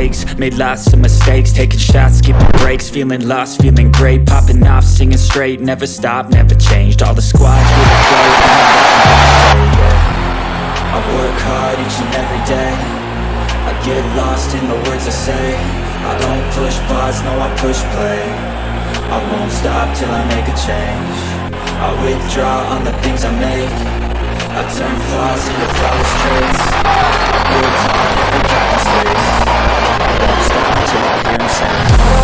Made lots of mistakes Taking shots, skipping breaks, feeling lost, feeling great Popping off, singing straight, never stopped, never changed All the squad here to play, I work hard each and every day I get lost in the words I say I don't push pause, no I push play I won't stop till I make a change I withdraw on the things I make I turn flaws into flawless traits to my inside.